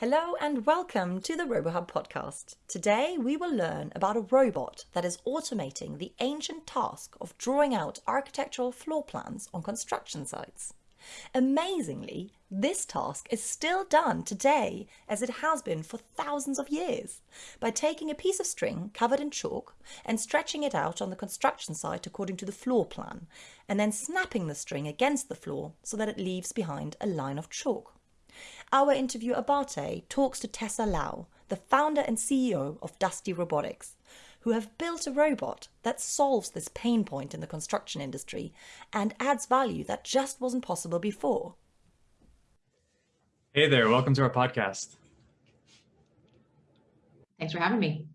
Hello and welcome to the RoboHub podcast. Today we will learn about a robot that is automating the ancient task of drawing out architectural floor plans on construction sites. Amazingly, this task is still done today as it has been for thousands of years by taking a piece of string covered in chalk and stretching it out on the construction site according to the floor plan and then snapping the string against the floor so that it leaves behind a line of chalk. Our interview Abate talks to Tessa Lau, the founder and CEO of Dusty Robotics, who have built a robot that solves this pain point in the construction industry and adds value that just wasn't possible before. Hey there, welcome to our podcast. Thanks for having me.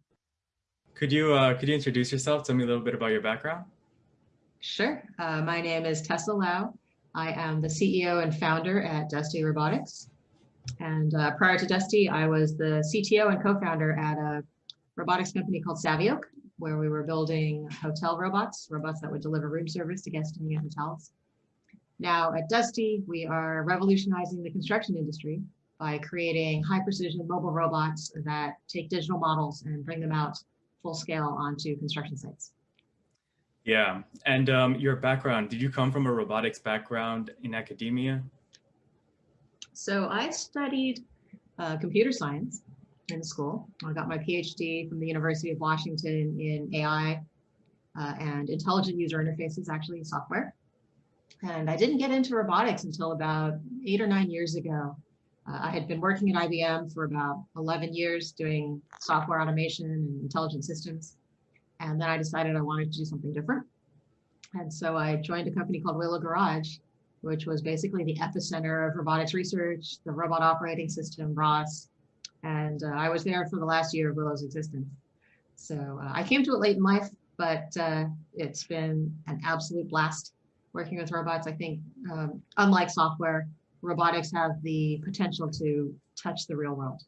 Could you uh, could you introduce yourself? Tell me a little bit about your background. Sure. Uh, my name is Tessa Lau. I am the CEO and founder at Dusty Robotics. And uh, prior to Dusty, I was the CTO and co-founder at a robotics company called Savioke, where we were building hotel robots, robots that would deliver room service to guests in the hotels. Now at Dusty, we are revolutionizing the construction industry by creating high precision mobile robots that take digital models and bring them out full scale onto construction sites. Yeah, and um, your background, did you come from a robotics background in academia? So I studied uh, computer science in school. I got my PhD from the University of Washington in AI uh, and intelligent user interfaces, actually software. And I didn't get into robotics until about eight or nine years ago. Uh, I had been working at IBM for about 11 years doing software automation and intelligent systems. And then I decided I wanted to do something different. And so I joined a company called Willow Garage, which was basically the epicenter of robotics research, the robot operating system, ROS. And uh, I was there for the last year of Willow's existence. So uh, I came to it late in life, but uh, it's been an absolute blast working with robots. I think, um, unlike software, robotics have the potential to touch the real world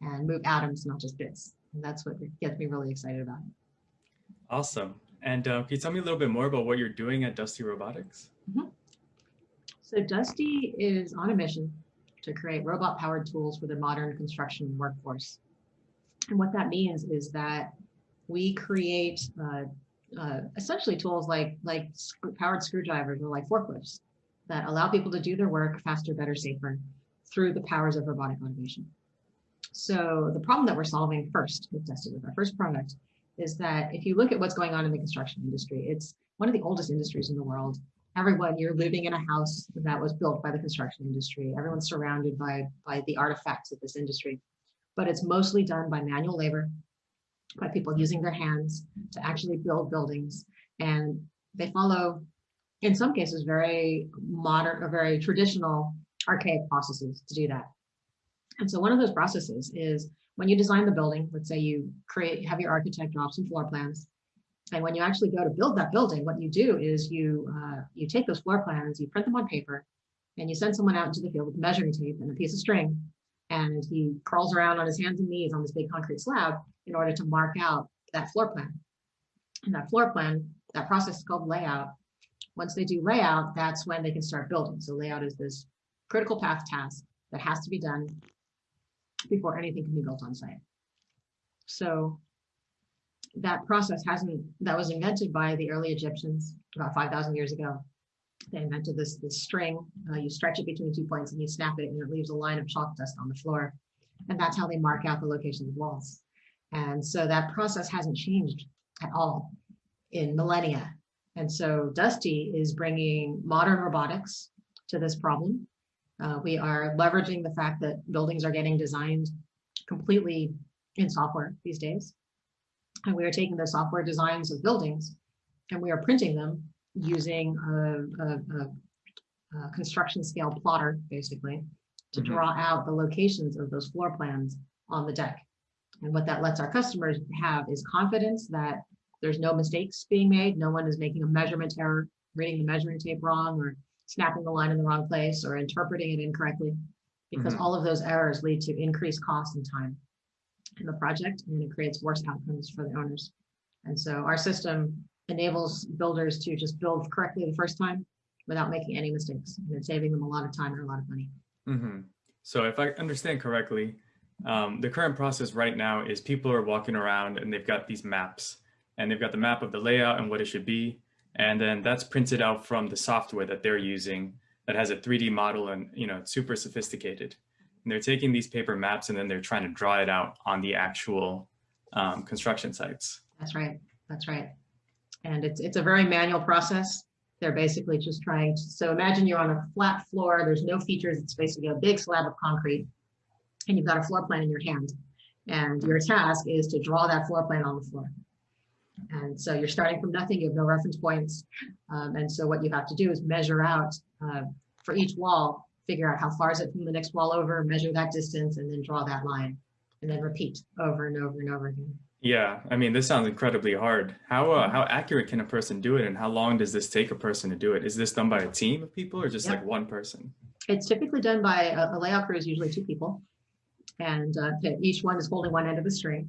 and move atoms, not just bits. And that's what gets me really excited about it. Awesome. And uh, can you tell me a little bit more about what you're doing at Dusty Robotics? Mm -hmm. So Dusty is on a mission to create robot-powered tools for the modern construction workforce. And what that means is that we create uh, uh, essentially tools like, like powered screwdrivers or like forklifts that allow people to do their work faster, better, safer through the powers of robotic automation. So the problem that we're solving first with Dusty, with our first product, is that if you look at what's going on in the construction industry, it's one of the oldest industries in the world. Everyone, you're living in a house that was built by the construction industry. Everyone's surrounded by, by the artifacts of this industry, but it's mostly done by manual labor, by people using their hands to actually build buildings. And they follow, in some cases, very modern or very traditional archaic processes to do that. And so one of those processes is when you design the building, let's say you create, have your architect draw some floor plans. And when you actually go to build that building, what you do is you, uh, you take those floor plans, you print them on paper, and you send someone out into the field with measuring tape and a piece of string. And he crawls around on his hands and knees on this big concrete slab in order to mark out that floor plan. And that floor plan, that process is called layout. Once they do layout, that's when they can start building. So layout is this critical path task that has to be done before anything can be built on site. So that process hasn't, that was invented by the early Egyptians about 5,000 years ago. They invented this, this string, uh, you stretch it between two points and you snap it and it leaves a line of chalk dust on the floor. And that's how they mark out the location of walls. And so that process hasn't changed at all in millennia. And so Dusty is bringing modern robotics to this problem uh, we are leveraging the fact that buildings are getting designed completely in software these days. And we are taking the software designs of buildings and we are printing them using a, a, a, a construction scale plotter, basically, to mm -hmm. draw out the locations of those floor plans on the deck. And what that lets our customers have is confidence that there's no mistakes being made. No one is making a measurement error, reading the measuring tape wrong, or snapping the line in the wrong place or interpreting it incorrectly, because mm -hmm. all of those errors lead to increased cost and time the project, and it creates worse outcomes for the owners. And so our system enables builders to just build correctly the first time without making any mistakes, and it's saving them a lot of time and a lot of money. Mm -hmm. So if I understand correctly, Um, the current process right now is people are walking around and they've got these maps and they've got the map of the layout and what it should be. And then that's printed out from the software that they're using that has a 3D model and, you know, it's super sophisticated. And they're taking these paper maps and then they're trying to draw it out on the actual um, construction sites. That's right. That's right. And it's, it's a very manual process. They're basically just trying to, so imagine you're on a flat floor, there's no features, it's basically a big slab of concrete and you've got a floor plan in your hand. And your task is to draw that floor plan on the floor. And so you're starting from nothing, you have no reference points. Um, and so what you have to do is measure out uh, for each wall, figure out how far is it from the next wall over, measure that distance, and then draw that line. And then repeat over and over and over again. Yeah, I mean, this sounds incredibly hard. How uh, how accurate can a person do it, and how long does this take a person to do it? Is this done by a team of people, or just Yep. like one person? It's typically done by a, a layout crew is usually two people. And uh, each one is holding one end of the string.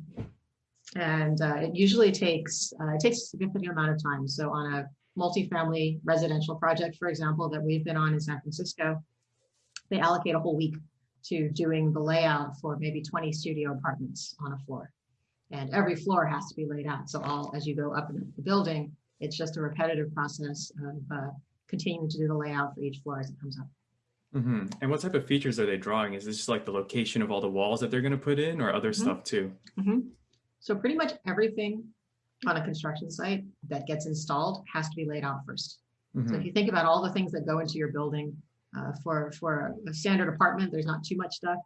And uh, it usually takes, uh, it takes a significant amount of time. So on a multifamily residential project, for example, that we've been on in San Francisco, they allocate a whole week to doing the layout for maybe 20 studio apartments on a floor. And every floor has to be laid out. So all, as you go up and up the building, it's just a repetitive process of uh, continuing to do the layout for each floor as it comes up. hmm And what type of features are they drawing? Is this just like the location of all the walls that they're going to put in, or other Mhm. stuff too? Mhm. So pretty much everything on a construction site that gets installed has to be laid out first. So Mhm. if you think about all the things that go into your building, uh, for, for a standard apartment, there's not too much stuff.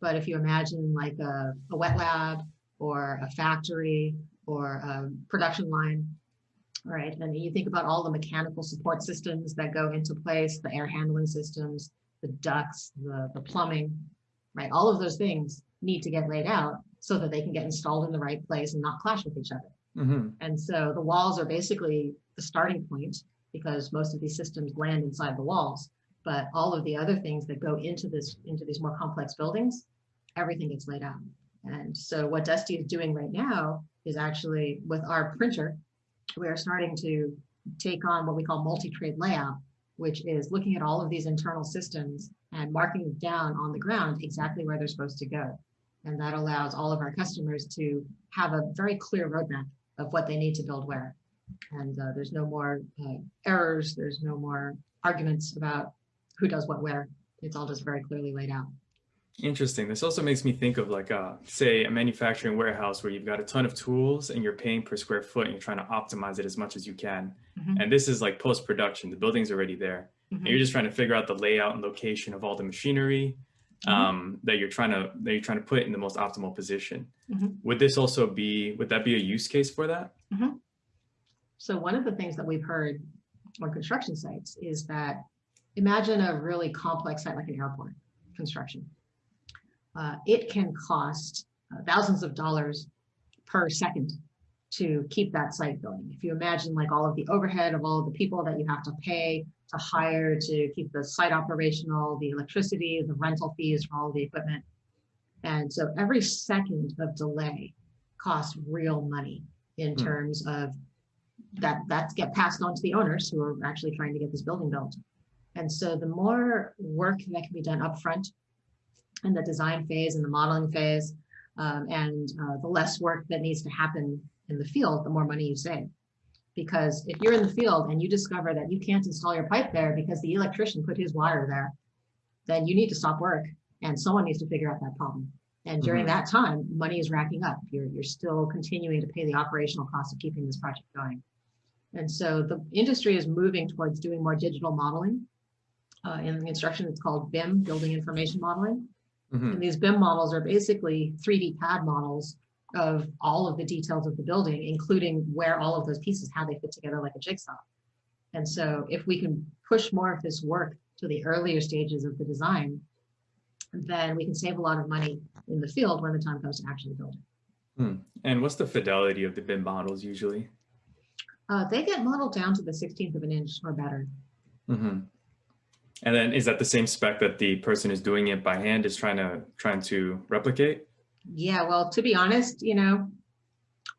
But if you imagine like a, a wet lab or a factory or a production line, right? And you think about all the mechanical support systems that go into place, the air handling systems, the ducts, the, the plumbing, right? All of those things need to get laid out so that they can get installed in the right place and not clash with each other. Mhm. And so the walls are basically the starting point because most of these systems land inside the walls. But all of the other things that go into this, into these more complex buildings, everything gets laid out. And so what Dusty is doing right now is actually with our printer, we are starting to take on what we call multi-trade layout, which is looking at all of these internal systems and marking down on the ground exactly where they're supposed to go. And that allows all of our customers to have a very clear roadmap of what they need to build where. And uh, there's no more uh, errors, there's no more arguments about who does what where. It's all just very clearly laid out. Interesting. This also makes me think of like, uh, say, a manufacturing warehouse where you've got a ton of tools and you're paying per square foot and you're trying to optimize it as much as you can. Mhm. And this is like post-production. The building's already there. Mhm. And you're just trying to figure out the layout and location of all the machinery Mhm. um, that you're trying to that you're trying to put in the most optimal position. Mhm. Would this also be would that be a use case for that? So one of the things that we've heard on construction sites is that imagine a really complex site like an airport construction. Uh, it can cost uh, thousands of dollars per second to keep that site going. If you imagine like all of the overhead of all of the people that you have to pay to hire to keep the site operational, the electricity, the rental fees for all the equipment. And so every second of delay costs real money in Hmm. terms of that that get passed on to the owners who are actually trying to get this building built. And so the more work that can be done upfront in the design phase and the modeling phase, um, and uh, the less work that needs to happen in the field, the more money you save. Because if you're in the field and you discover that you can't install your pipe there because the electrician put his wire there, then you need to stop work and someone needs to figure out that problem. And during Mhm. that time, money is racking up. You're, you're still continuing to pay the operational cost of keeping this project going. And so the industry is moving towards doing more digital modeling. Uh, in construction, it's called BIM, Building Information Modeling. Mhm. And these BIM models are basically 3D CAD models of all of the details of the building, including where all of those pieces, how they fit together like a jigsaw. And so if we can push more of this work to the earlier stages of the design, then we can save a lot of money in the field when the time comes to actually build it. Hmm. And what's the fidelity of the BIM models usually? Uh, they get modeled down to the 16th of an inch or better. hmm And then is that the same spec that the person who's doing it by hand is trying to trying to replicate? Yeah, well, to be honest, you know,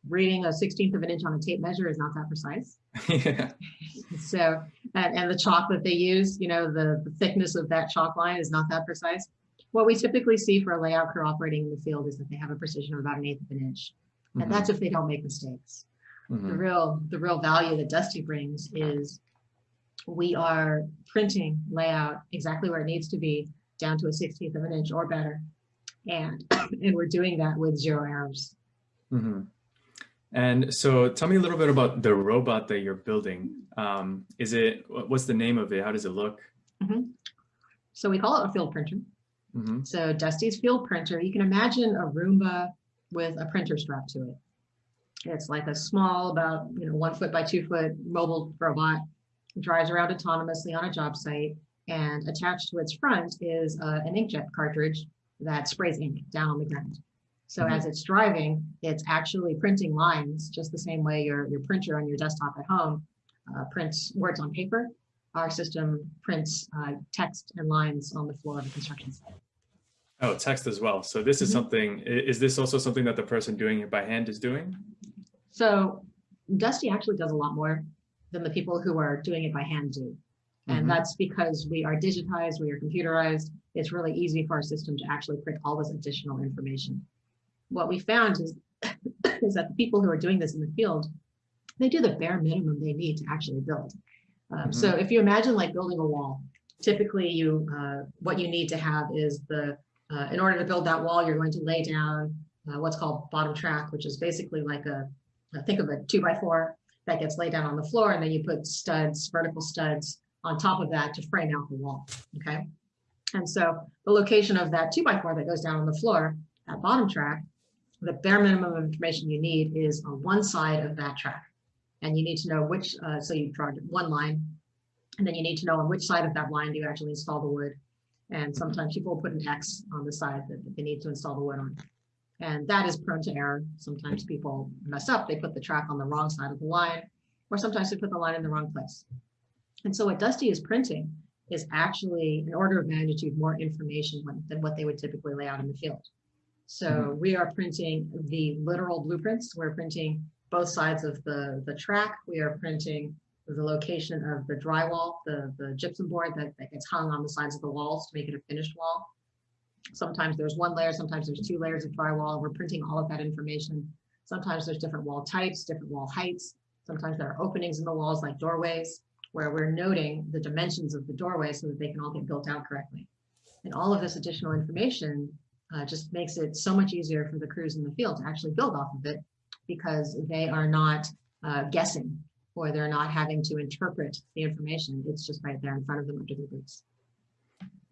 reading a 16th of an inch on a tape measure is not that precise. yeah. So, and, and the chalk that they use, you know, the, the thickness of that chalk line is not that precise. what we typically see for a layout crew operating in the field is that they have a precision of about an eighth of an inch. Mm-hmm. And that's if they don't make mistakes. The Mhm. real, the real value that Dusty brings is we are printing layout exactly where it needs to be, down to a sixteenth of an inch or better. And, and we're doing that with zero errors. Mhm. And so tell me a little bit about the robot that you're building. Um, is it, what's the name of it? How does it look? So we call it a field printer. Mhm. So Dusty's field printer, you can imagine a Roomba with a printer strapped to it. It's like a small, about you know one foot by two foot mobile robot. Drives around autonomously on a job site, and attached to its front is uh, an inkjet cartridge that sprays ink down on the ground. So Mhm. as it's driving, it's actually printing lines just the same way your your printer on your desktop at home uh, prints words on paper. Our system prints uh, text and lines on the floor of a construction site. Oh, text as well. So this is Mhm. something, is this also something that the person doing it by hand is doing? So Dusty actually does a lot more than the people who are doing it by hand do. And Mhm. that's because we are digitized, we are computerized. It's really easy for our system to actually print all this additional information. What we found is, is that the people who are doing this in the field, they do the bare minimum they need to actually build. Um, So if you imagine like building a wall, typically you, uh, what you need to have is the, uh, in order to build that wall, you're going to lay down uh, what's called bottom track, which is basically like a, think of a two by four that gets laid down on the floor, and then you put studs, vertical studs on top of that to frame out the wall, okay? And so the location of that two by four that goes down on the floor, that bottom track, the bare minimum of information you need is on one side of that track. And you need to know which, uh, so you draw one line, and then you need to know on which side of that line do you actually install the wood. And sometimes people will put an X on the side that they need to install the wood on. And that is prone to error. Sometimes people mess up, they put the track on the wrong side of the line, or sometimes they put the line in the wrong place. And so what Dusty is printing is actually an order of magnitude more information than what they would typically lay out in the field. So mm-hmm. we are printing the literal blueprints. We're printing both sides of the, the track. We are printing the location of the drywall, the, the gypsum board that, that gets hung on the sides of the walls to make it a finished wall. Sometimes there's one layer, sometimes there's two layers of drywall, and we're printing all of that information. Sometimes there's different wall types, different wall heights. Sometimes there are openings in the walls like doorways, where we're noting the dimensions of the doorway so that they can all get built out correctly. And all of this additional information uh, just makes it so much easier for the crews in the field to actually build off of it because they are not uh, guessing or they're not having to interpret the information. It's just right there in front of them under their boots.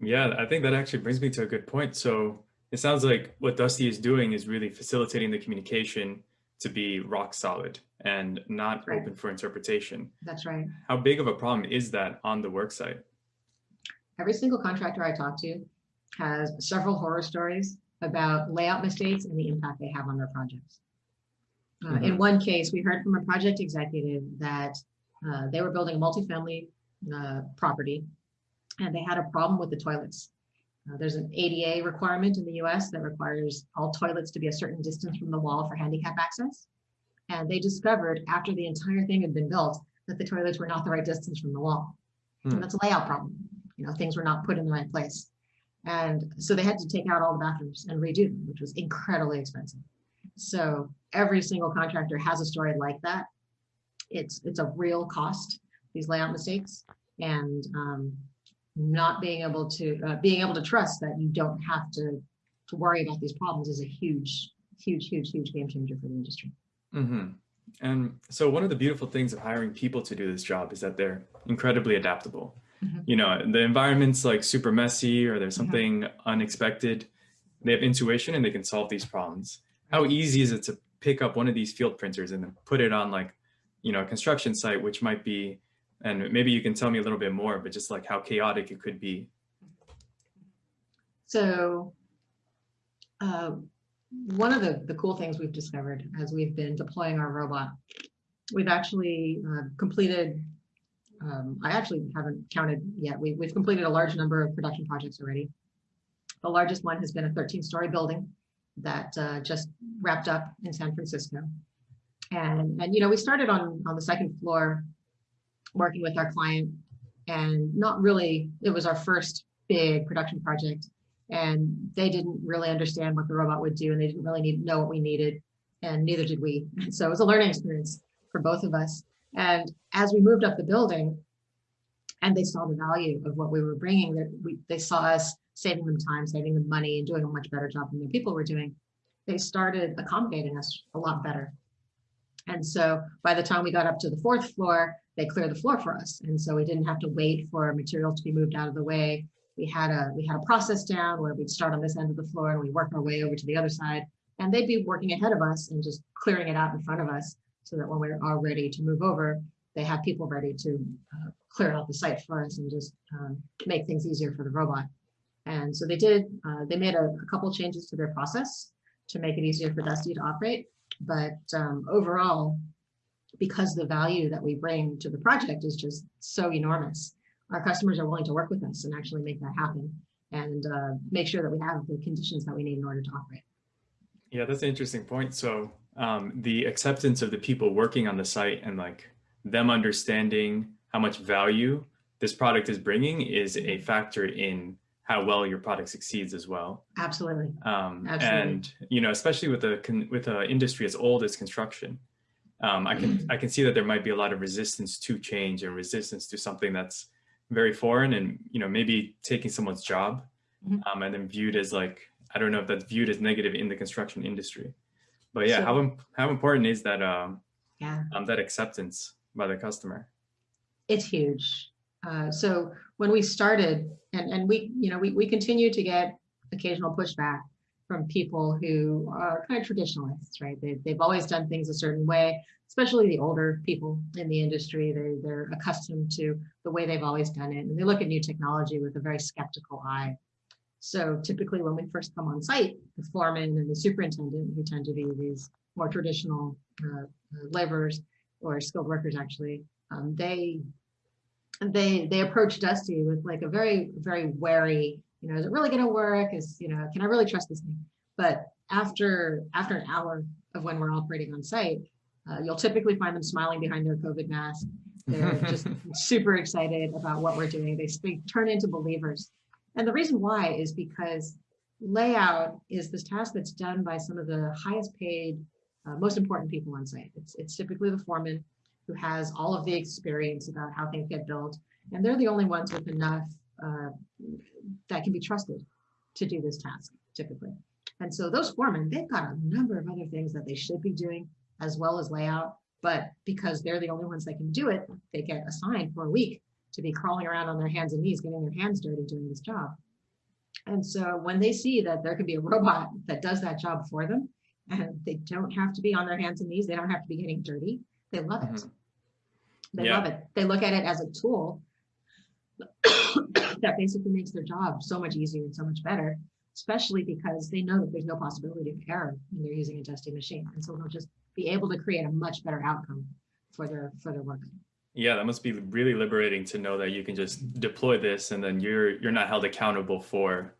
Yeah, I think that actually brings me to a good point. So it sounds like what Dusty is doing is really facilitating the communication to be rock solid and not Right. open for interpretation. That's right. How big of a problem is that on the work site? Every single contractor I talk to has several horror stories about layout mistakes and the impact they have on their projects. Uh, In Mhm. one case, we heard from a project executive that uh, they were building a multifamily uh, property and they had a problem with the toilets. Uh, there's an ADA requirement in the US that requires all toilets to be a certain distance from the wall for handicap access. And they discovered after the entire thing had been built that the toilets were not the right distance from the wall. Hmm. And that's a layout problem. You know, things were not put in the right place. And so they had to take out all the bathrooms and redo them, which was incredibly expensive. So every single contractor has a story like that. It's it's a real cost, these layout mistakes, and um, not being able to uh, being able to trust that you don't have to to worry about these problems is a huge, huge, huge, huge game changer for the industry. hmm And so one of the beautiful things of hiring people to do this job is that they're incredibly adaptable. Mhm. You know, the environment's like super messy or there's Mhm. something unexpected. They have intuition and they can solve these problems. How easy is it to pick up one of these field printers and then put it on like, you know, a construction site, which might be, and maybe you can tell me a little bit more, but just like how chaotic it could be. So uh, one of the, the cool things we've discovered as we've been deploying our robot, we've actually uh, completed, um, I actually haven't counted yet. We, we've completed a large number of production projects already. The largest one has been a 13 story building that uh, just wrapped up in San Francisco. And, and, you know, we started on, on the second floor working with our client and not really, it was our first big production project. and they didn't really understand what the robot would do and they didn't really need know what we needed and neither did we. So it was a learning experience for both of us. And as we moved up the building and they saw the value of what we were bringing, that we, they saw us saving them time, saving them money and doing a much better job than the people were doing, they started accommodating us a lot better. And so by the time we got up to the fourth floor, they cleared the floor for us. And so we didn't have to wait for material to be moved out of the way. We had a we had a process down where we'd start on this end of the floor and we work our way over to the other side and they'd be working ahead of us and just clearing it out in front of us so that when we're all ready to move over, they have people ready to uh, clear out the site for us and just um, make things easier for the robot. And so they did, uh, they made a, a, couple changes to their process to make it easier for Dusty to operate. But um, overall, because the value that we bring to the project is just so enormous, our customers are willing to work with us and actually make that happen and uh, make sure that we have the conditions that we need in order to operate. Yeah, that's an interesting point. So um, the acceptance of the people working on the site and like them understanding how much value this product is bringing is a factor in how well your product succeeds as well. Absolutely. Um, Absolutely. And you know, especially with a with an industry as old as construction, um, I can I can see that there might be a lot of resistance to change and resistance to something that's very foreign and you know maybe taking someone's job mm -hmm. um, and then viewed as like I don't know if that's viewed as negative in the construction industry, but yeah, how how important is that um, yeah um, that acceptance by the customer? It's huge. Uh, so when we started, and and we you know we we continue to get occasional pushback from people who are kind of traditionalists, right? They, they've always done things a certain way, especially the older people in the industry. They, they're accustomed to the way they've always done it. And they look at new technology with a very skeptical eye. So typically when we first come on site, the foreman and the superintendent, who tend to be these more traditional uh, uh, laborers or skilled workers actually, um, they they they approach Dusty with like a very, very wary, you know, is it really gonna work? Is, you know, can I really trust this thing? But after after an hour of when we're operating on site, uh, you'll typically find them smiling behind their COVID mask. They're just super excited about what we're doing. They, they turn into believers and the reason why is because layout is this task that's done by some of the highest paid, uh, most important people on site. It's, it's typically the foreman who has all of the experience about how things get built. And they're the only ones with enough uh, that can be trusted to do this task, typically. And so those foremen, they've got a number of other things that they should be doing as well as layout. But because they're the only ones that can do it, they get assigned for a week to be crawling around on their hands and knees, getting their hands dirty doing this job. And so when they see that there can be a robot that does that job for them, and they don't have to be on their hands and knees, they don't have to be getting dirty, they love it. Mm -hmm. They yeah. love it. They look at it as a tool that basically makes their job so much easier and so much better, especially because they know that there's no possibility of error when they're using a Dusty machine. And so they'll just be able to create a much better outcome for their for their work. Yeah, that must be really liberating to know that you can just deploy this and then you're you're not held accountable for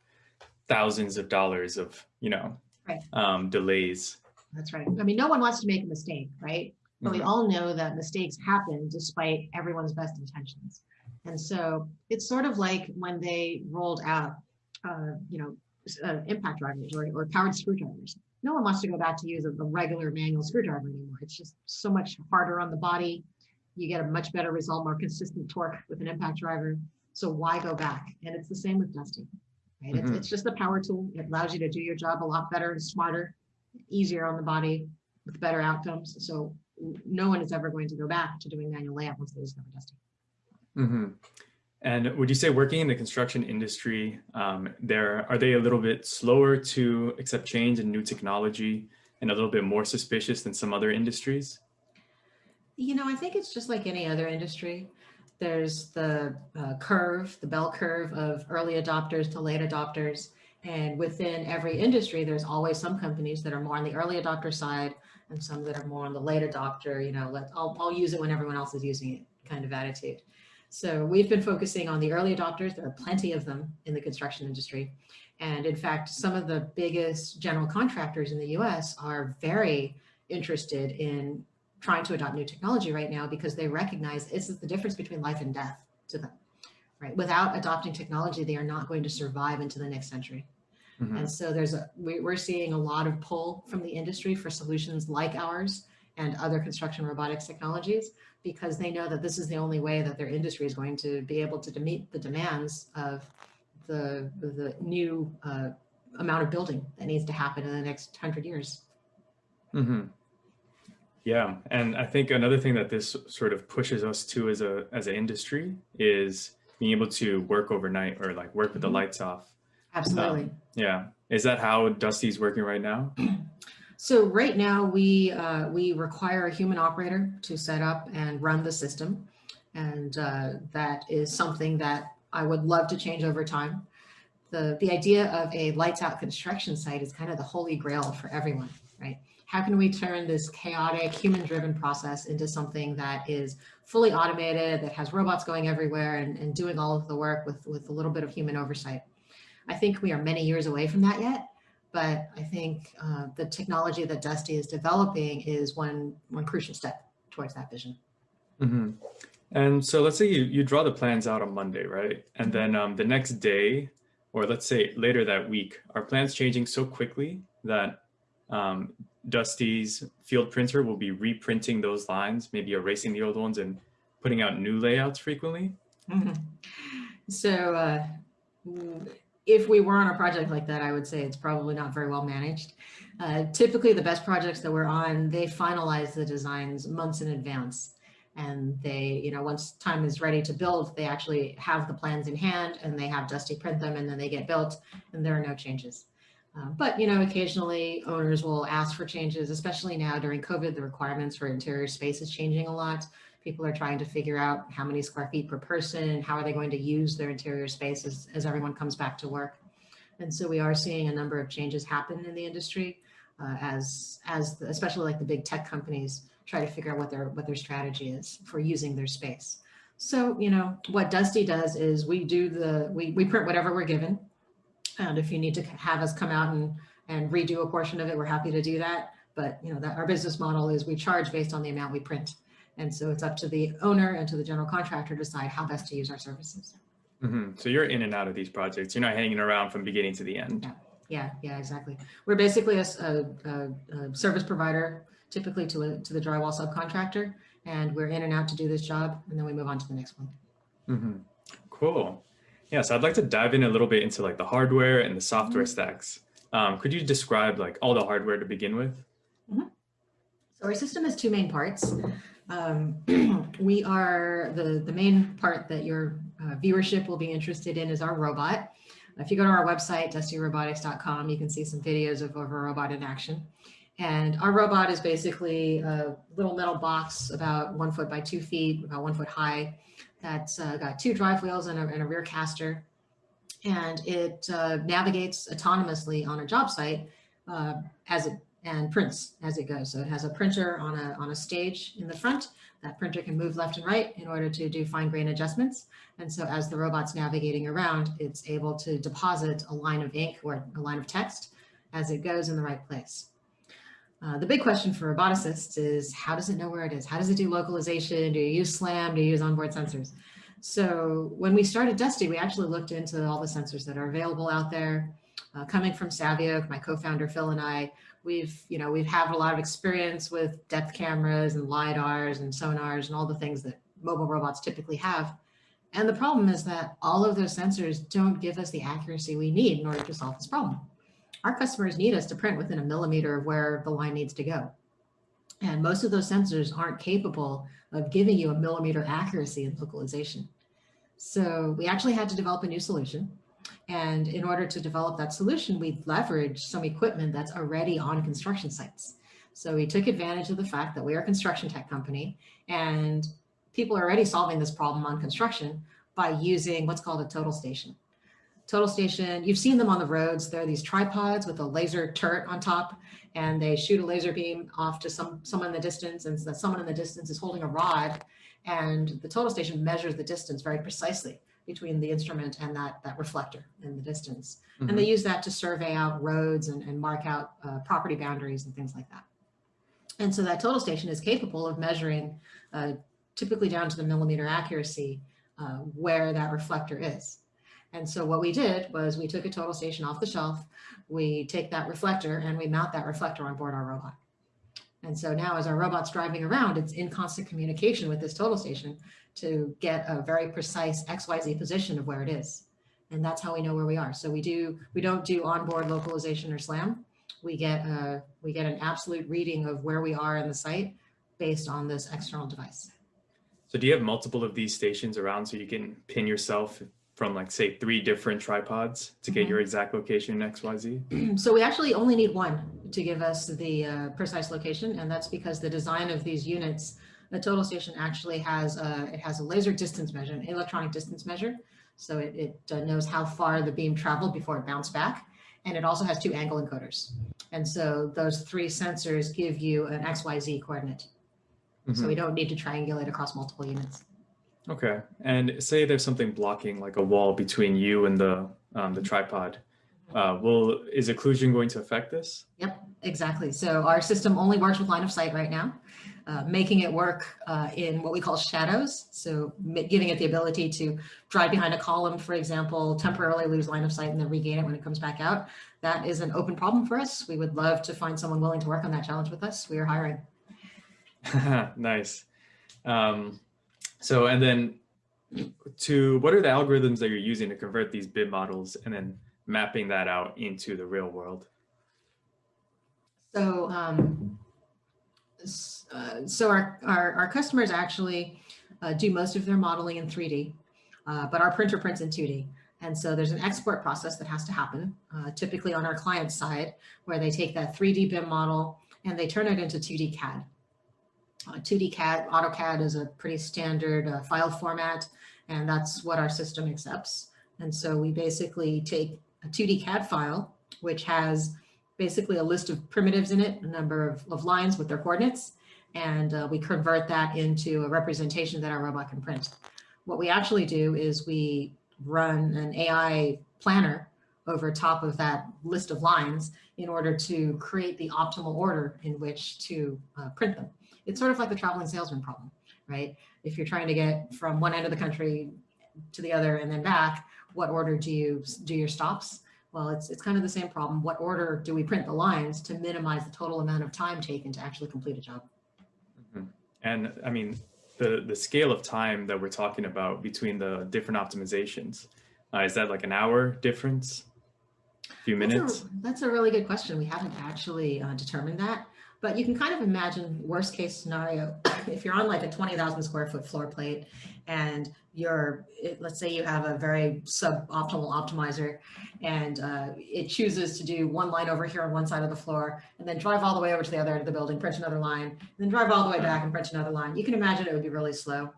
thousands of dollars of, you know, right. um, delays. That's right. I mean, no one wants to make a mistake, right? But mm -hmm. we mm-hmm. all know that mistakes happen despite everyone's best intentions. And so it's sort of like when they rolled out, uh, you know, uh, impact drivers or, or powered screwdrivers. No one wants to go back to use a, a regular manual screwdriver anymore. It's just so much harder on the body you get a much better result, more consistent torque with an impact driver. So why go back? And it's the same with Dusty. Right? Mm -hmm. it's, mm-hmm. it's just a power tool. It allows you to do your job a lot better and smarter, easier on the body with better outcomes. So no one is ever going to go back to doing manual layout once they discover Dusty. Mm -hmm. And would you say working in the construction industry, um, there are they a little bit slower to accept change and new technology and a little bit more suspicious than some other industries? You know, I think it's just like any other industry. There's the uh, curve, the bell curve of early adopters to late adopters. And within every industry, there's always some companies that are more on the early adopter side and some that are more on the late adopter, you know, let, I'll, I'll use it when everyone else is using it kind of attitude. So we've been focusing on the early adopters. There are plenty of them in the construction industry. And in fact, some of the biggest general contractors in the US are very interested in trying to adopt new technology right now because they recognize this is the difference between life and death to them, right? Without adopting technology, they are not going to survive into the next century. Mhm. And so there's a, we, we're seeing a lot of pull from the industry for solutions like ours and other construction robotics technologies because they know that this is the only way that their industry is going to be able to meet the demands of the, the new uh, amount of building that needs to happen in the next hundred years. Mm -hmm. Yeah, and I think another thing that this sort of pushes us to as a as an industry is being able to work overnight or like work with the Mhm. lights off. Absolutely. Yeah, is that how Dusty's working right now? So right now, we, uh, we require a human operator to set up and run the system. And uh, that is something that I would love to change over time. The, the idea of a lights out construction site is kind of the holy grail for everyone, right? How can we turn this chaotic, human-driven process into something that is fully automated, that has robots going everywhere and, and doing all of the work with, with a little bit of human oversight? I think we are many years away from that yet, but I think uh, the technology that Dusty is developing is one one crucial step towards that vision. hmm And so let's say you, you draw the plans out on Monday, right? And then um, the next day, or let's say later that week, are plans changing so quickly that um, Dusty's field printer will be reprinting those lines, maybe erasing the old ones and putting out new layouts frequently? So uh, mm, if we were on a project like that, I would say it's probably not very well managed. Uh, typically, the best projects that we're on, they finalize the designs months in advance. And they, you know, once time is ready to build, they actually have the plans in hand and they have Dusty print them and then they get built and there are no changes. Uh, but, you know, occasionally owners will ask for changes, especially now during COVID, the requirements for interior space is changing a lot. People are trying to figure out how many square feet per person and how are they going to use their interior spaces as everyone comes back to work. And so we are seeing a number of changes happen in the industry uh, as, as the, especially like the big tech companies try to figure out what their, what their strategy is for using their space. So, you know, what Dusty does is we do the, we, we print whatever we're given. And if you need to have us come out and, and redo a portion of it, we're happy to do that. But, you know, that our business model is we charge based on the amount we print. And so it's up to the owner and to the general contractor to decide how best to use our services. hmm So you're in and out of these projects. You're not hanging around from beginning to the end. Yeah, yeah, yeah exactly. We're basically a service provider, typically to a, to the drywall subcontractor. And we're in and out to do this job and then we move on to the next one. hmm Cool. Yeah, so I'd like to dive in a little bit into like the hardware and the software stacks. Um, could you describe like all the hardware to begin with? So our system has two main parts. Um, we are, the, the main part that your uh, viewership will be interested in is our robot. If you go to our website, dustyrobotics.com, you can see some videos of, of robot in action. And our robot is basically a little metal box about one foot by two feet, about one foot high. That's uh, got two drive wheels and a, and a rear caster. And it uh, navigates autonomously on a job site uh, as it and prints as it goes. So it has a printer on a, on a stage in the front. That printer can move left and right in order to do fine grain adjustments. And so as the robot's navigating around, it's able to deposit a line of ink or a line of text as it goes in the right place. Uh, the big question for roboticists is how does it know where it is? How does it do localization? Do you use SLAM? Do you use onboard sensors? So when we started Dusty, we actually looked into all the sensors that are available out there. Uh, coming from Savioke, my co-founder Phil and I, we've, you know, we've had a lot of experience with depth cameras and LiDARs and sonars and all the things that mobile robots typically have. And the problem is that all of those sensors don't give us the accuracy we need in order to solve this problem. Our customers need us to print within a millimeter of where the line needs to go. And most of those sensors aren't capable of giving you a millimeter accuracy in localization. So we actually had to develop a new solution. And in order to develop that solution, we leveraged some equipment that's already on construction sites. So we took advantage of the fact that we are a construction tech company and people are already solving this problem on construction by using what's called a total station. Total station, you've seen them on the roads. There are these tripods with a laser turret on top and they shoot a laser beam off to some someone in the distance and that someone in the distance is holding a rod and the total station measures the distance very precisely between the instrument and that, that reflector in the distance. And they use that to survey out roads and, and mark out uh, property boundaries and things like that. And so that total station is capable of measuring uh, typically down to the millimeter accuracy uh, where that reflector is. And so what we did was we took a total station off the shelf, we take that reflector and we mount that reflector on board our robot. And so now as our robot's driving around, it's in constant communication with this total station to get a very precise XYZ position of where it is. And that's how we know where we are. So we do, we don't do onboard localization or SLAM. We get a, we get an absolute reading of where we are in the site based on this external device. So do you have multiple of these stations around so you can pin yourself from like say three different tripods to get Mhm. your exact location in XYZ? So we actually only need one to give us the uh, precise location, and that's because the design of these units, the total station actually has a, it has a laser distance measure, an electronic distance measure. So it, it uh, knows how far the beam traveled before it bounced back. And it also has two angle encoders. And so those three sensors give you an XYZ coordinate. So Mhm. we don't need to triangulate across multiple units. Okay. And say there's something blocking like a wall between you and the um, the tripod. Uh, will is occlusion going to affect this? Yep, exactly. So our system only works with line of sight right now, uh, making it work uh, in what we call shadows. So giving it the ability to drive behind a column, for example, temporarily lose line of sight and then regain it when it comes back out. That is an open problem for us. We would love to find someone willing to work on that challenge with us. We are hiring. nice. Um, so and then to what are the algorithms that you're using to convert these BIM models and then mapping that out into the real world? So, um, uh, so our, our, our customers actually uh, do most of their modeling in 3D, uh, but our printer prints in 2D. And so there's an export process that has to happen, uh, typically on our client side, where they take that 3D BIM model and they turn it into 2D CAD. Uh, 2D CAD, AutoCAD is a pretty standard uh, file format, and that's what our system accepts. And so we basically take a 2D CAD file, which has basically a list of primitives in it, a number of, of lines with their coordinates, and uh, we convert that into a representation that our robot can print. What we actually do is we run an AI planner over top of that list of lines in order to create the optimal order in which to uh, print them. It's sort of like the traveling salesman problem, right? If you're trying to get from one end of the country to the other and then back, what order do you do your stops? Well, it's, it's kind of the same problem. What order do we print the lines to minimize the total amount of time taken to actually complete a job? Mhm. And I mean, the the scale of time that we're talking about between the different optimizations, uh, is that like an hour difference? A few That's a- minutes? That's a really good question. We haven't actually uh, determined that, but you can kind of imagine worst case scenario. If you're on like a 20,000 square foot floor plate and you're, let's say you have a very suboptimal optimizer and uh, it chooses to do one line over here on one side of the floor and then drive all the way over to the other end of the building, print another line, and then drive all the way back and print another line. You can imagine it would be really slow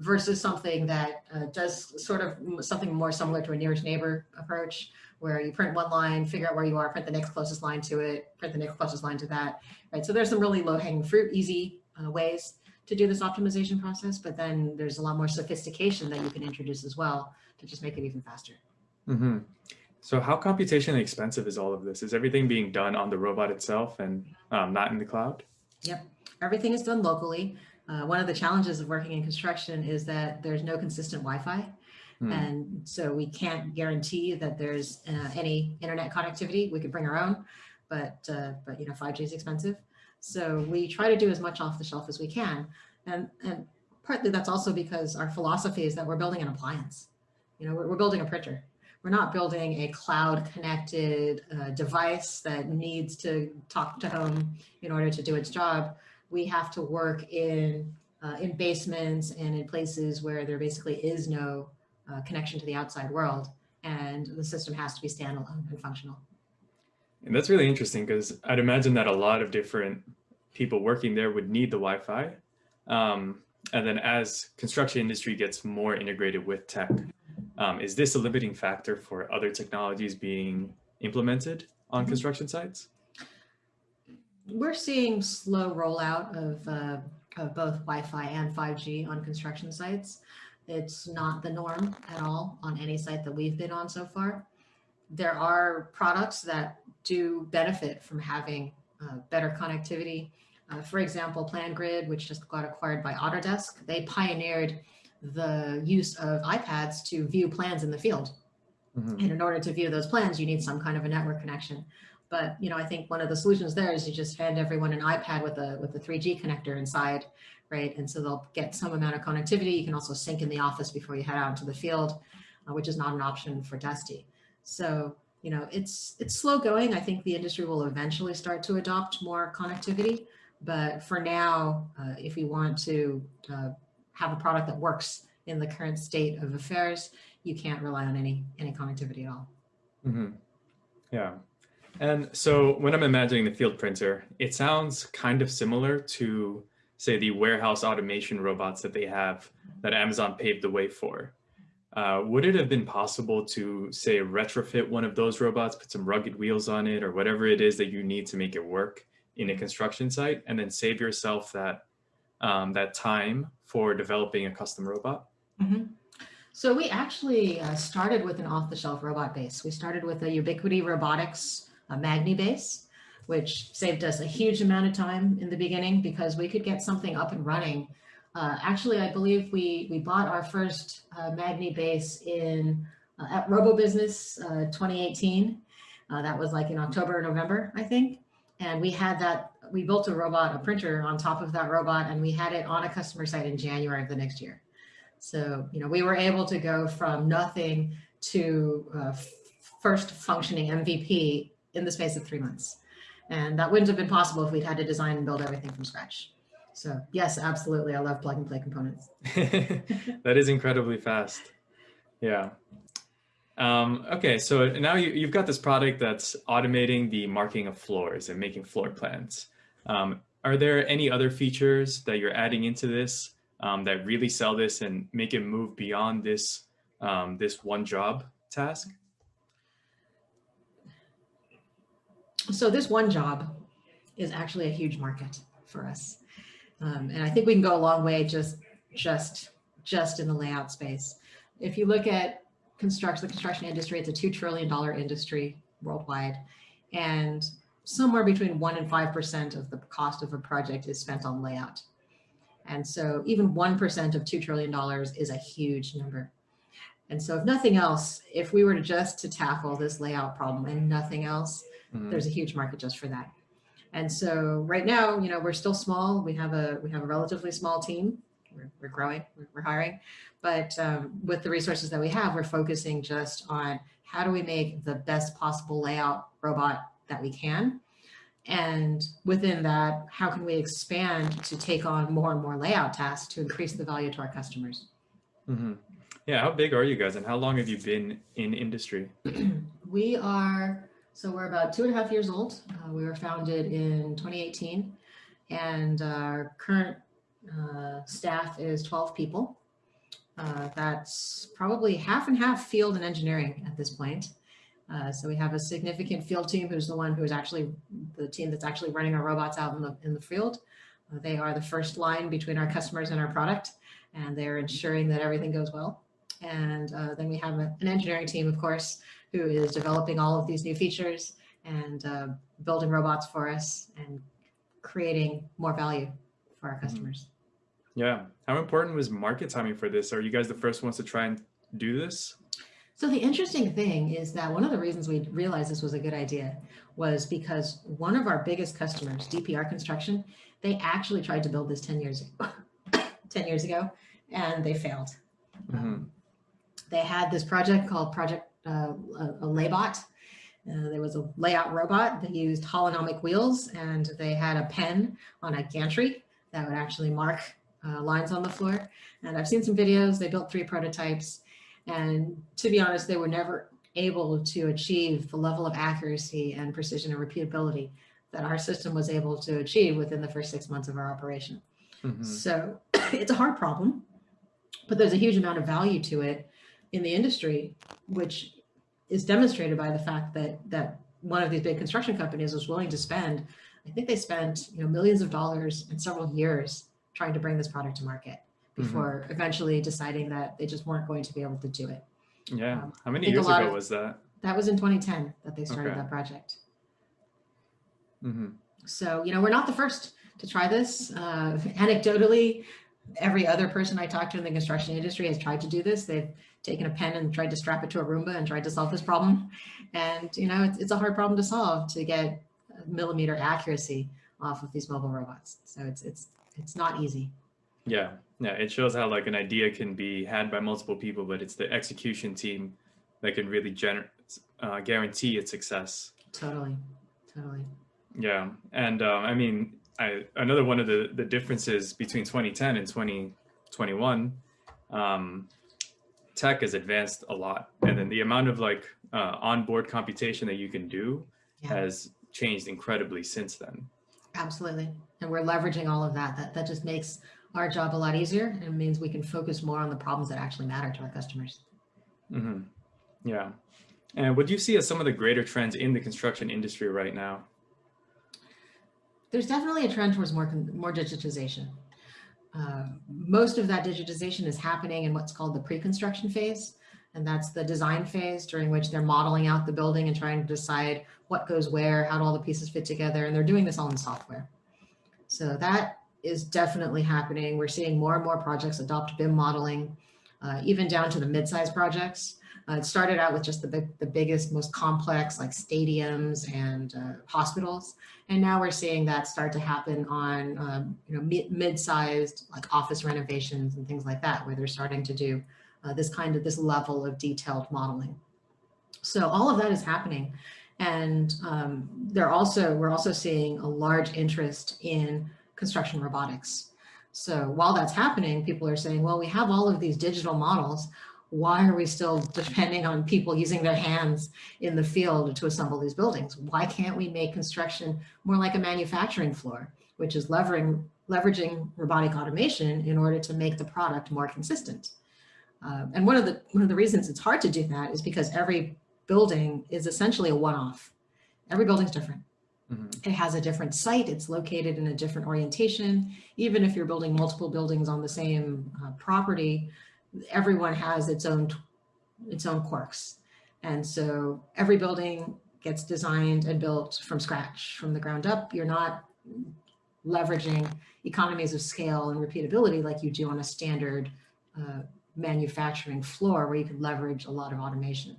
versus something that uh, does sort of something more similar to a nearest neighbor approach where you print one line, figure out where you are, print the next closest line to it, print the next closest line to that, right? So there's some really low hanging fruit, easy uh, ways to do this optimization process, but then there's a lot more sophistication that you can introduce as well to just make it even faster. hmm So how computationally expensive is all of this? Is everything being done on the robot itself and um, not in the cloud? Yep, everything is done locally. Uh, one of the challenges of working in construction is that there's no consistent Wi-Fi. Hmm. And so we can't guarantee that there's uh, any internet connectivity. We could bring our own, but, uh, but you know, 5G is expensive. So we try to do as much off the shelf as we can. And, and partly that's also because our philosophy is that we're building an appliance. You know, we're, we're building a printer. We're not building a cloud connected uh, device that needs to talk to home in order to do its job. We have to work in, uh, in basements and in places where there basically is no uh, connection to the outside world. And the system has to be standalone and functional. And that's really interesting because I'd imagine that a lot of different people working there would need the Wi-Fi. Um, and then as construction industry gets more integrated with tech, um, is this a limiting factor for other technologies being implemented on Mhm. construction sites? We're seeing slow rollout of, uh, of both Wi-Fi and 5G on construction sites. It's not the norm at all on any site that we've been on so far. There are products that do benefit from having uh, better connectivity. Uh, for example, PlanGrid, which just got acquired by Autodesk, they pioneered the use of iPads to view plans in the field. Mhm. And in order to view those plans, you need some kind of a network connection. But you know, I think one of the solutions there is you just hand everyone an iPad with a with a 3G connector inside, right? And so they'll get some amount of connectivity. You can also sync in the office before you head out into the field, uh, which is not an option for Dusty. So you know, it's it's slow going. I think the industry will eventually start to adopt more connectivity. But for now, uh, if we want to uh, have a product that works in the current state of affairs, you can't rely on any any connectivity at all. Mm -hmm. Yeah. And so when I'm imagining the field printer, it sounds kind of similar to, say, the warehouse automation robots that they have that Amazon paved the way for. Uh, would it have been possible to, say, retrofit one of those robots, put some rugged wheels on it, or whatever it is that you need to make it work in a construction site, and then save yourself that um, that time for developing a custom robot? Mhm. So we actually uh, started with an off-the-shelf robot base. We started with a Ubiquity Robotics uh, Magni base, which saved us a huge amount of time in the beginning because we could get something up and running. Uh, actually, I believe we we bought our first uh, Magni base in uh, at RoboBusiness uh, 2018. Uh, that was like in October or November, I think. And we had that, we built a robot, a printer on top of that robot, and we had it on a customer site in January of the next year. So, you know, we were able to go from nothing to uh, first functioning MVP in the space of three months. And that wouldn't have been possible if we'd had to design and build everything from scratch. So yes, absolutely. I love plug and play components. that is incredibly fast. Yeah. Um, okay, so now you, you've got this product that's automating the marking of floors and making floor plans. Um, are there any other features that you're adding into this um, that really sell this and make it move beyond this um, this one job task? So this one job is actually a huge market for us. Um, and I think we can go a long way just just just in the layout space. If you look at construction, the construction industry, it's a $2 trillion industry worldwide. And somewhere between one and 5% of the cost of a project is spent on layout. And so even 1% of $2 trillion is a huge number. And so if nothing else, if we were to just to tackle this layout problem and nothing else, Mhm. there's a huge market just for that. And so right now, you know, we're still small. We have a we have a relatively small team. We're, we're growing, we're, we're hiring, but um, with the resources that we have, we're focusing just on how do we make the best possible layout robot that we can. And within that, how can we expand to take on more and more layout tasks to increase the value to our customers? Mhm. Yeah, how big are you guys and how long have you been in industry? we are, so we're about two and a half years old. Uh, we were founded in 2018 and our current uh, staff is 12 people. Uh, that's probably half and half field and engineering at this point. Uh, so we have a significant field team who's the one who's actually the team that's actually running our robots out in the in the field. Uh, they are the first line between our customers and our product, and they're ensuring that everything goes well. And uh, then we have a, an engineering team, of course, who is developing all of these new features and uh, building robots for us and creating more value for our customers. Yeah. How important was market timing for this? Are you guys the first ones to try and do this? So the interesting thing is that one of the reasons we realized this was a good idea was because one of our biggest customers, DPR Construction, they actually tried to build this 10 years ago, 10 years ago, and they failed. Mhm. They had this project called Project uh, a, a Laybot. Uh, there was a layout robot that used holonomic wheels, and they had a pen on a gantry that would actually mark uh, lines on the floor. And I've seen some videos. They built three prototypes, and to be honest, they were never able to achieve the level of accuracy and precision and repeatability that our system was able to achieve within the first six months of our operation. Mhm. So it's a hard problem, but there's a huge amount of value to it in the industry, which is demonstrated by the fact that that one of these big construction companies was willing to spend, I think they spent you know millions of dollars and several years trying to bring this product to market before eventually deciding that they just weren't going to be able to do it. Yeah. Um, How many years ago of- was that? That was in 2010 that they started Okay. that project. hmm So, you know, we're not the first to try this. Uh, anecdotally, every other person I talked to in the construction industry has tried to do this. They've taken a pen and tried to strap it to a Roomba and tried to solve this problem. And, you know, it's, it's a hard problem to solve to get millimeter accuracy off of these mobile robots. So it's, it's, it's not easy. Yeah, yeah, it shows how like an idea can be had by multiple people, but it's the execution team that can really gener- uh, guarantee its success. Totally, totally. Yeah, and um, I mean, I, another one of the, the differences between 2010 and 2021, um, tech has advanced a lot. And then the amount of like uh, onboard computation that you can do Yeah. has changed incredibly since then. Absolutely. And we're leveraging all of that. That, that just makes our job a lot easier and means we can focus more on the problems that actually matter to our customers. Mm -hmm. Yeah. And what do you see as some of the greater trends in the construction industry right now? There's definitely a trend towards more, more digitization. Uh, most of that digitization is happening in what's called the pre-construction phase. And that's the design phase during which they're modeling out the building and trying to decide what goes where, how do all the pieces fit together. And they're doing this all in software. So that is definitely happening. We're seeing more and more projects adopt BIM modeling, uh, even down to the mid-sized projects. Uh, it started out with just the, big, the biggest, most complex like stadiums and uh, hospitals. And now we're seeing that start to happen on um, you know, mid- mid-sized like office renovations and things like that, where they're starting to do uh, this kind of this level of detailed modeling. So all of that is happening. And um, they're also, we're also seeing a large interest in construction robotics. So while that's happening, people are saying, well, we have all of these digital models. Why are we still depending on people using their hands in the field to assemble these buildings? Why can't we make construction more like a manufacturing floor, which is leveraging, leveraging robotic automation in order to make the product more consistent? Uh, and one of the one of the reasons it's hard to do that is because every building is essentially a one-off. Every building's different. Mhm. It has a different site. It's located in a different orientation. Even if you're building multiple buildings on the same uh, property, everyone has its own its own quirks. And so every building gets designed and built from scratch, from the ground up. You're not leveraging economies of scale and repeatability like you do on a standard uh, manufacturing floor where you can leverage a lot of automation.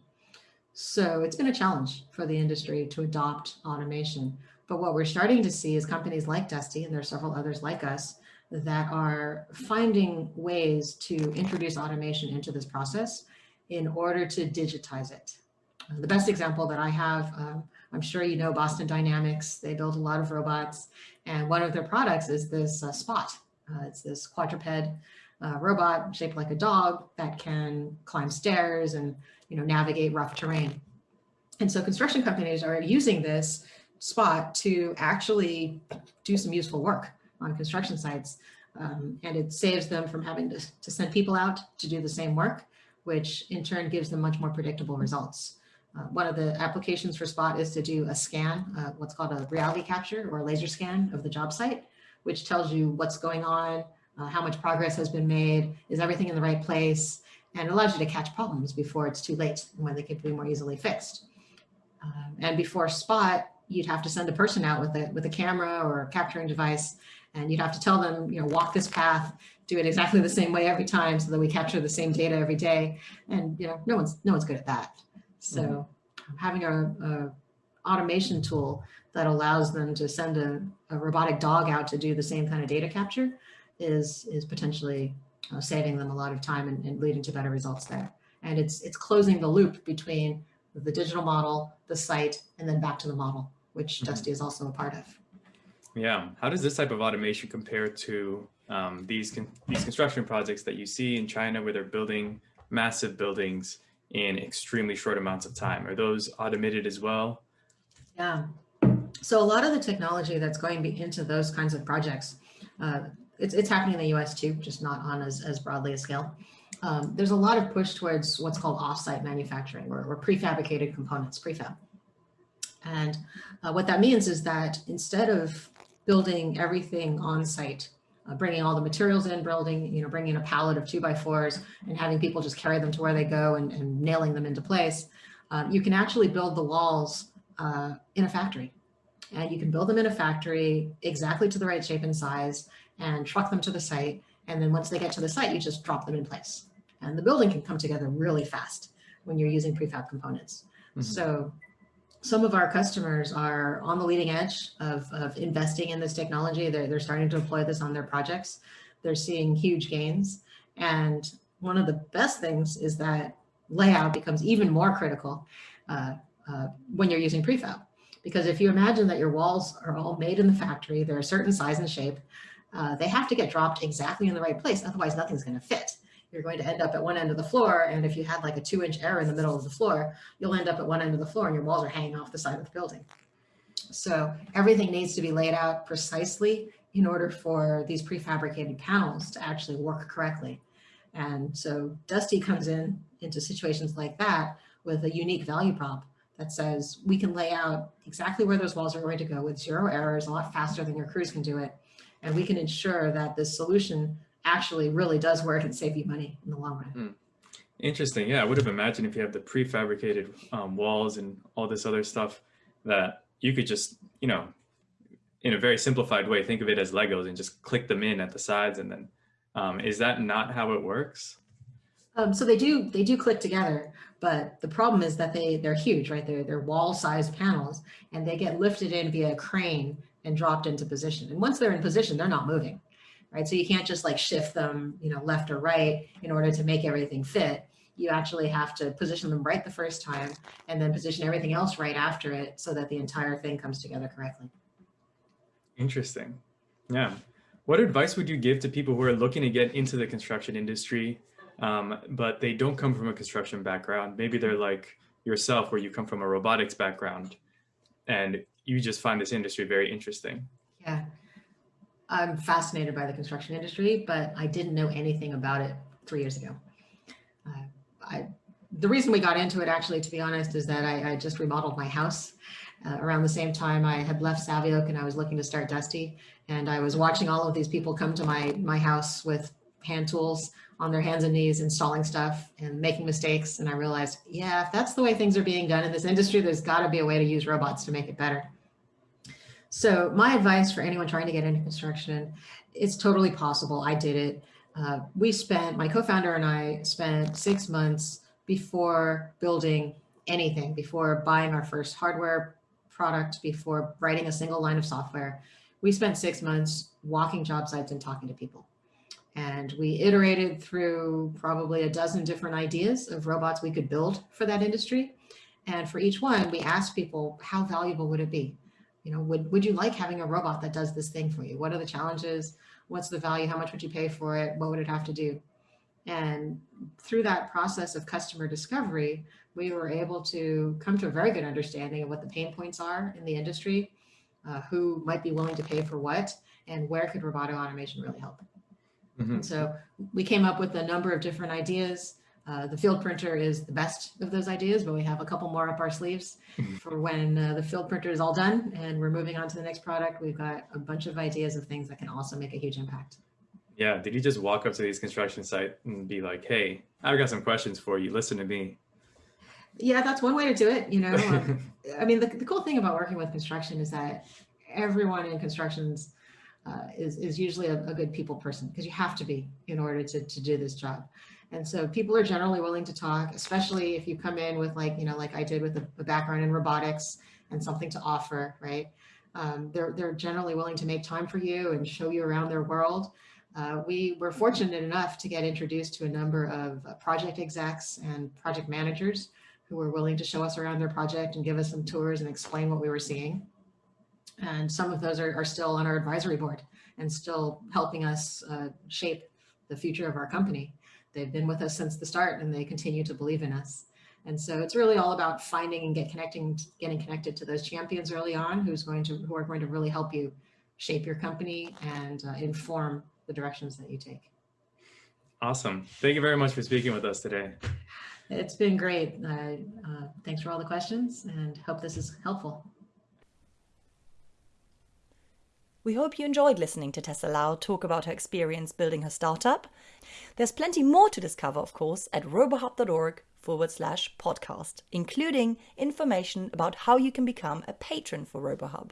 So it's been a challenge for the industry to adopt automation. But what we're starting to see is companies like Dusty, and there are several others like us, that are finding ways to introduce automation into this process in order to digitize it. Uh, The best example that I have, um, I'm sure you know Boston Dynamics. They build a lot of robots, and one of their products is this uh, Spot. Uh, it's this quadruped uh, robot shaped like a dog that can climb stairs and you know navigate rough terrain. And so construction companies are using this spot to actually do some useful work on construction sites. Um, and it saves them from having to, to send people out to do the same work, which in turn gives them much more predictable results. Uh, one of the applications for Spot is to do a scan, uh, what's called a reality capture or a laser scan of the job site, which tells you what's going on, uh, how much progress has been made, is everything in the right place, and allows you to catch problems before it's too late and when they can be more easily fixed. Um, and before Spot, you'd have to send a person out with a with a camera or a capturing device, and you'd have to tell them, you know, walk this path, do it exactly the same way every time, so that we capture the same data every day. And you know, no one's no one's good at that. So having a, a automation tool that allows them to send a, a robotic dog out to do the same kind of data capture is is potentially uh, saving them a lot of time and, and leading to better results there. And it's it's closing the loop between the digital model, the site, and then back to the model, which Mhm. Dusty is also a part of. Yeah. How does this type of automation compare to um, these con- these construction projects that you see in China, where they're building massive buildings in extremely short amounts of time? Are those automated as well? Yeah. So a lot of the technology that's going into those kinds of projects, uh, it's, it's happening in the US too, just not on as, as broadly a scale. Um, there's a lot of push towards what's called offsite manufacturing or, or prefabricated components, prefab. And uh, what that means is that instead of building everything on site, uh, bringing all the materials in, building, you know, bringing a pallet of two by fours and having people just carry them to where they go and, and nailing them into place, uh, you can actually build the walls uh, in a factory. And you can build them in a factory exactly to the right shape and size and truck them to the site And then once they get to the site, you just drop them in place. And the building can come together really fast when you're using prefab components. Mhm. So some of our customers are on the leading edge of, of investing in this technology. They're, they're starting to deploy this on their projects. They're seeing huge gains. And one of the best things is that layout becomes even more critical uh, uh, when you're using prefab. Because if you imagine that your walls are all made in the factory, they're a certain size and shape, uh, they have to get dropped exactly in the right place. Otherwise, nothing's going to fit. You're going to end up at one end of the floor. And if you had like a two inch error in the middle of the floor, you'll end up at one end of the floor and your walls are hanging off the side of the building. So everything needs to be laid out precisely in order for these prefabricated panels to actually work correctly. And so Dusty comes in into situations like that with a unique value prop that says we can lay out exactly where those walls are going to go with zero errors, a lot faster than your crews can do it. And we can ensure that this solution actually really does work and save you money in the long run. Interesting. Yeah, I would have imagined if you have the prefabricated um, walls and all this other stuff that you could just, you know, in a very simplified way, think of it as Legos and just click them in at the sides. And then, um, is that not how it works? Um, so they do they do click together, but the problem is that they they're huge, right? They're they're wall-sized panels, and they get lifted in via a crane and dropped into position. And once they're in position, they're not moving, right? So you can't just like shift them, you know, left or right in order to make everything fit. You actually have to position them right the first time, and then position everything else right after it, so that the entire thing comes together correctly. Interesting. Yeah. What advice would you give to people who are looking to get into the construction industry, um, but they don't come from a construction background? Maybe they're like yourself, where you come from a robotics background and you just find this industry very interesting. Yeah. I'm fascinated by the construction industry, but I didn't know anything about it three years ago. Uh, I, the reason we got into it, actually, to be honest, is that I, I just remodeled my house. Uh, around the same time, I had left Savioke and I was looking to start Dusty. And I was watching all of these people come to my, my house with hand tools on their hands and knees, installing stuff and making mistakes. And I realized, yeah, if that's the way things are being done in this industry, there's got to be a way to use robots to make it better. So my advice for anyone trying to get into construction, it's totally possible. I did it. Uh, we spent, my co-founder and I spent six months before building anything, before buying our first hardware product, before writing a single line of software. We spent six months walking job sites and talking to people. And we iterated through probably a dozen different ideas of robots we could build for that industry. And for each one, we asked people, how valuable would it be? You know, would, would you like having a robot that does this thing for you? What are the challenges? What's the value? How much would you pay for it? What would it have to do? And through that process of customer discovery, we were able to come to a very good understanding of what the pain points are in the industry, uh, who might be willing to pay for what, and where could robotic automation really help. Mhm. So we came up with a number of different ideas. Uh, the field printer is the best of those ideas, but we have a couple more up our sleeves Mhm. for when uh, the field printer is all done and we're moving on to the next product. We've got a bunch of ideas of things that can also make a huge impact. Yeah. Did you just walk up to these construction sites and be like, "Hey, I've got some questions for you. Listen to me." Yeah, that's one way to do it. You know, um, I mean, the, the cool thing about working with construction is that everyone in constructions uh, is, is usually a, a good people person because you have to be in order to, to do this job. And so people are generally willing to talk, especially if you come in with like, you know, like I did with a, a background in robotics and something to offer, right? Um, they're, they're generally willing to make time for you and show you around their world. Uh, we were fortunate enough to get introduced to a number of uh, project execs and project managers who were willing to show us around their project and give us some tours and explain what we were seeing. And some of those are, are still on our advisory board and still helping us uh, shape the future of our company. They've been with us since the start and they continue to believe in us. And so it's really all about finding and get connecting, getting connected to those champions early on who's going to, who are going to really help you shape your company and uh, inform the directions that you take. Awesome. Thank you very much for speaking with us today. It's been great. Uh, uh, thanks for all the questions and hope this is helpful. We hope you enjoyed listening to Tessa Lau talk about her experience building her startup. There's plenty more to discover, of course, at robohub.org forward slash podcast, including information about how you can become a patron for RoboHub.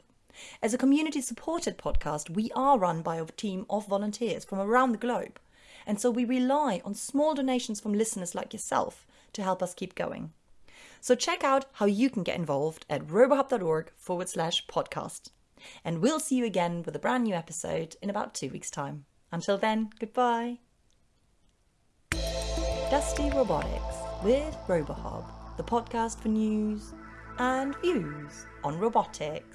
As a community supported podcast, we are run by a team of volunteers from around the globe. And so we rely on small donations from listeners like yourself to help us keep going. So check out how you can get involved at robohub.org forward slash podcast. And we'll see you again with a brand new episode in about two weeks' time. Until then, goodbye. Dusty Robotics with RoboHub, the podcast for news and views on robotics.